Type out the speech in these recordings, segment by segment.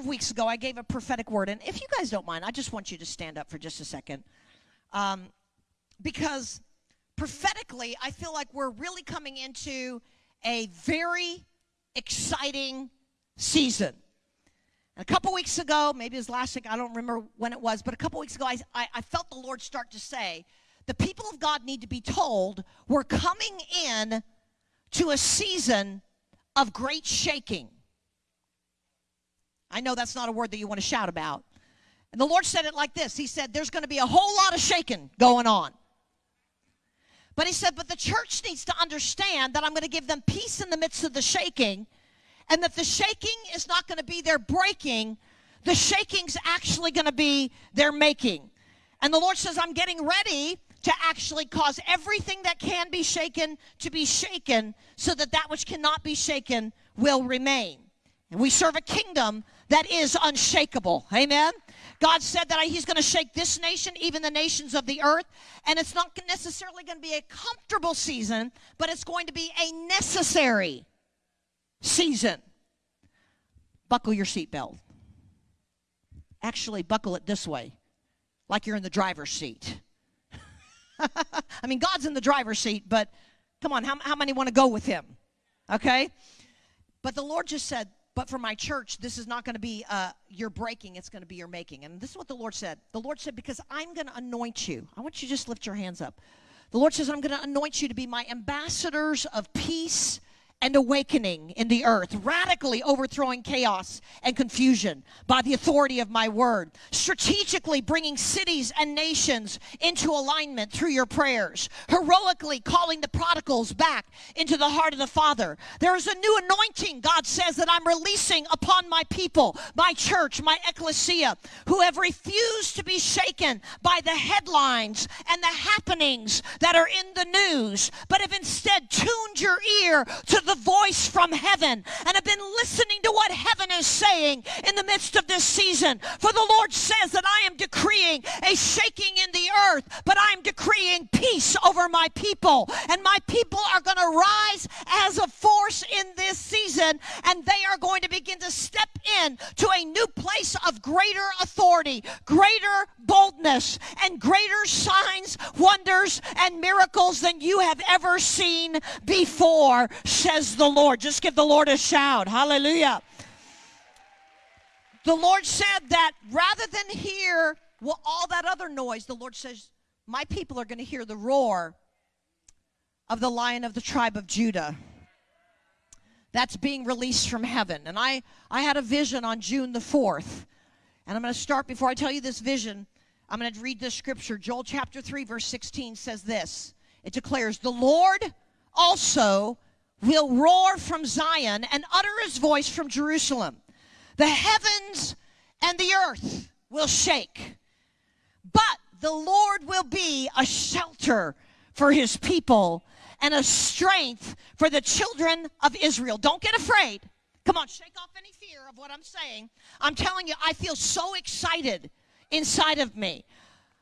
of weeks ago, I gave a prophetic word. And if you guys don't mind, I just want you to stand up for just a second. Um, because prophetically, I feel like we're really coming into a very exciting season. And a couple weeks ago, maybe it was last week, I don't remember when it was, but a couple weeks ago, I, I, I felt the Lord start to say, the people of God need to be told we're coming in to a season of great shaking. I know that's not a word that you want to shout about. And the Lord said it like this He said, There's going to be a whole lot of shaking going on. But He said, But the church needs to understand that I'm going to give them peace in the midst of the shaking, and that the shaking is not going to be their breaking, the shaking's actually going to be their making. And the Lord says, I'm getting ready to actually cause everything that can be shaken to be shaken so that that which cannot be shaken will remain. And we serve a kingdom that is unshakable. Amen. God said that He's going to shake this nation, even the nations of the earth. And it's not necessarily going to be a comfortable season, but it's going to be a necessary season. Buckle your seatbelt. Actually, buckle it this way, like you're in the driver's seat. I mean, God's in the driver's seat, but come on, how, how many want to go with Him? Okay? But the Lord just said, but for my church, this is not going to be uh, your breaking, it's going to be your making. And this is what the Lord said. The Lord said, because I'm going to anoint you. I want you to just lift your hands up. The Lord says, I'm going to anoint you to be my ambassadors of peace and awakening in the earth, radically overthrowing chaos and confusion by the authority of my word, strategically bringing cities and nations into alignment through your prayers, heroically calling the prodigals back into the heart of the Father. There is a new anointing, God says, that I'm releasing upon my people, my church, my ecclesia, who have refused to be shaken by the headlines and the happenings that are in the news, but have instead tuned your ear to the the voice from heaven and have been listening to what heaven is saying in the midst of this season. For the Lord says that I am decreeing a shaking in the earth, but I'm decreeing peace over my people. And my people are going to rise as a force in this season, and they are going to begin to step in to a new place of greater authority, greater boldness, and greater signs, wonders, and miracles than you have ever seen before, says the Lord. Just give the Lord a shout. Hallelujah. The Lord said that rather than hear well, all that other noise, the Lord says, My people are going to hear the roar of the lion of the tribe of Judah that's being released from heaven. And I, I had a vision on June the 4th. And I'm going to start before I tell you this vision. I'm going to read this scripture. Joel chapter 3, verse 16 says this It declares, The Lord also will roar from Zion and utter his voice from Jerusalem. The heavens and the earth will shake, but the Lord will be a shelter for his people and a strength for the children of Israel. Don't get afraid. Come on, shake off any fear of what I'm saying. I'm telling you, I feel so excited inside of me.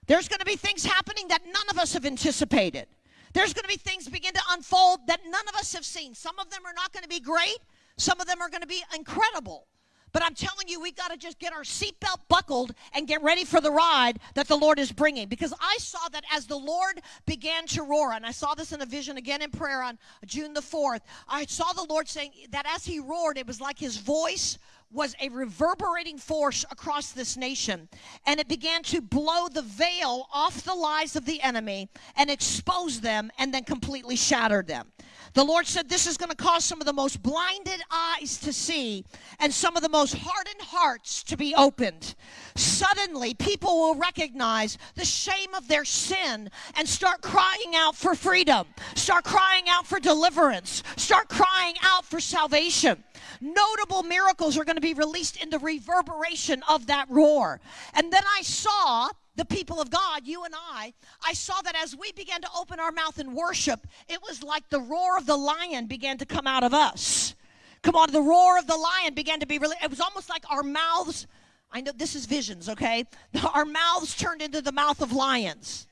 There's going to be things happening that none of us have anticipated. There's going to be things begin to unfold that none of us have seen. Some of them are not going to be great, some of them are going to be incredible. But I'm telling you, we got to just get our seatbelt buckled and get ready for the ride that the Lord is bringing. Because I saw that as the Lord began to roar, and I saw this in a vision again in prayer on June the 4th, I saw the Lord saying that as he roared, it was like his voice was a reverberating force across this nation. And it began to blow the veil off the lies of the enemy and expose them and then completely shattered them. The Lord said this is going to cause some of the most blinded eyes to see and some of the most hardened hearts to be opened. Suddenly, people will recognize the shame of their sin and start crying out for freedom, start crying out for deliverance, start crying out for salvation. Notable miracles are going to be released in the reverberation of that roar. And then I saw the people of God, you and I, I saw that as we began to open our mouth and worship, it was like the roar of the lion began to come out of us. Come on, the roar of the lion began to be really, it was almost like our mouths, I know this is visions, okay? Our mouths turned into the mouth of lions.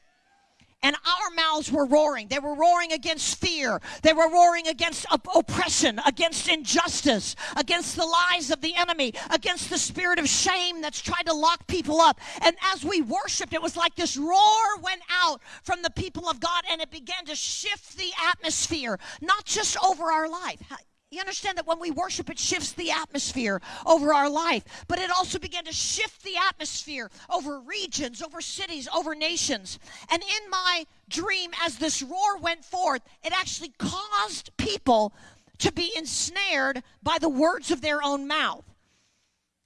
And our mouths were roaring. They were roaring against fear. They were roaring against op- oppression, against injustice, against the lies of the enemy, against the spirit of shame that's tried to lock people up. And as we worshiped, it was like this roar went out from the people of God and it began to shift the atmosphere, not just over our life. You understand that when we worship, it shifts the atmosphere over our life, but it also began to shift the atmosphere over regions, over cities, over nations. And in my dream, as this roar went forth, it actually caused people to be ensnared by the words of their own mouth.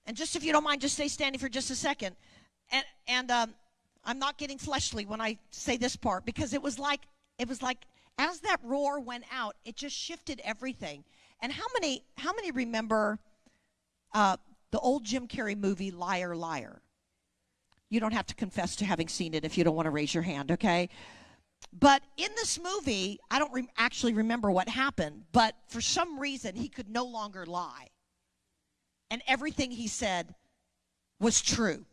And just if you don't mind, just stay standing for just a second. And, and um, I'm not getting fleshly when I say this part because it was like, it was like, as that roar went out, it just shifted everything. And how many how many remember uh, the old Jim Carrey movie Liar Liar? You don't have to confess to having seen it if you don't want to raise your hand, okay? But in this movie, I don't re- actually remember what happened, but for some reason, he could no longer lie. And everything he said was true.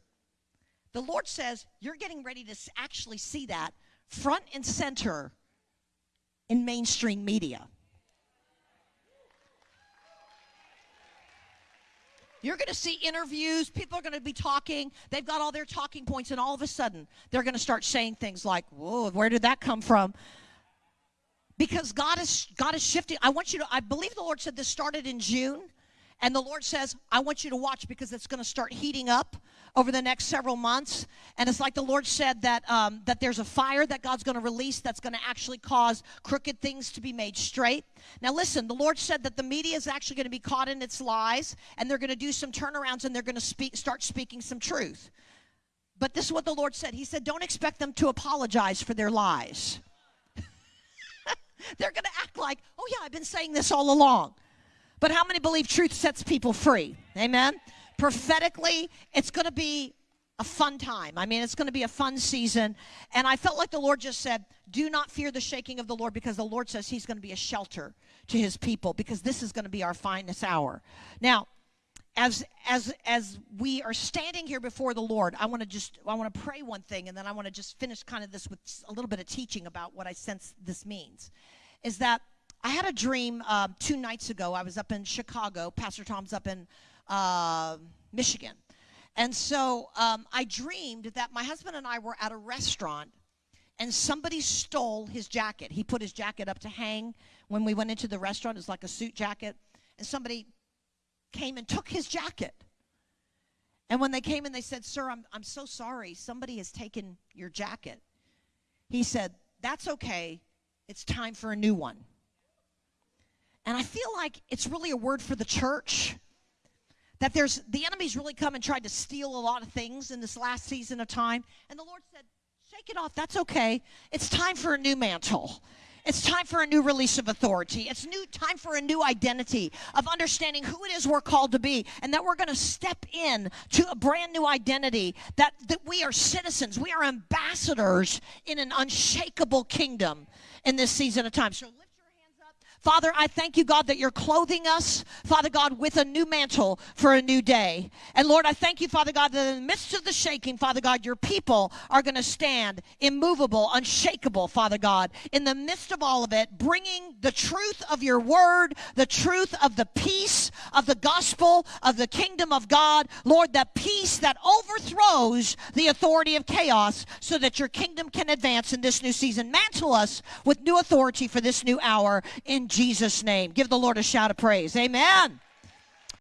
The Lord says, You're getting ready to actually see that front and center in mainstream media. You're going to see interviews. People are going to be talking. They've got all their talking points, and all of a sudden, they're going to start saying things like, "Whoa, where did that come from?" Because God is God is shifting. I want you to. I believe the Lord said this started in June. And the Lord says, I want you to watch because it's going to start heating up over the next several months. And it's like the Lord said that, um, that there's a fire that God's going to release that's going to actually cause crooked things to be made straight. Now, listen, the Lord said that the media is actually going to be caught in its lies and they're going to do some turnarounds and they're going to speak, start speaking some truth. But this is what the Lord said He said, Don't expect them to apologize for their lies. they're going to act like, Oh, yeah, I've been saying this all along. But how many believe truth sets people free? Amen. Prophetically, it's going to be a fun time. I mean, it's going to be a fun season. And I felt like the Lord just said, Do not fear the shaking of the Lord because the Lord says He's going to be a shelter to His people because this is going to be our finest hour. Now, as as as we are standing here before the Lord, I want to just I want to pray one thing and then I want to just finish kind of this with a little bit of teaching about what I sense this means. Is that I had a dream uh, two nights ago. I was up in Chicago. Pastor Tom's up in uh, Michigan. And so um, I dreamed that my husband and I were at a restaurant and somebody stole his jacket. He put his jacket up to hang when we went into the restaurant. It's like a suit jacket. And somebody came and took his jacket. And when they came and they said, Sir, I'm, I'm so sorry. Somebody has taken your jacket. He said, That's okay. It's time for a new one. And I feel like it's really a word for the church. That there's the enemy's really come and tried to steal a lot of things in this last season of time. And the Lord said, Shake it off. That's okay. It's time for a new mantle. It's time for a new release of authority. It's new time for a new identity of understanding who it is we're called to be and that we're going to step in to a brand new identity that, that we are citizens. We are ambassadors in an unshakable kingdom in this season of time. So Father, I thank you, God, that you're clothing us, Father God, with a new mantle for a new day. And Lord, I thank you, Father God, that in the midst of the shaking, Father God, your people are going to stand immovable, unshakable, Father God, in the midst of all of it, bringing the truth of your word, the truth of the peace of the gospel of the kingdom of God. Lord, the peace that overthrows the authority of chaos so that your kingdom can advance in this new season. Mantle us with new authority for this new hour Jesus' name. Give the Lord a shout of praise. Amen.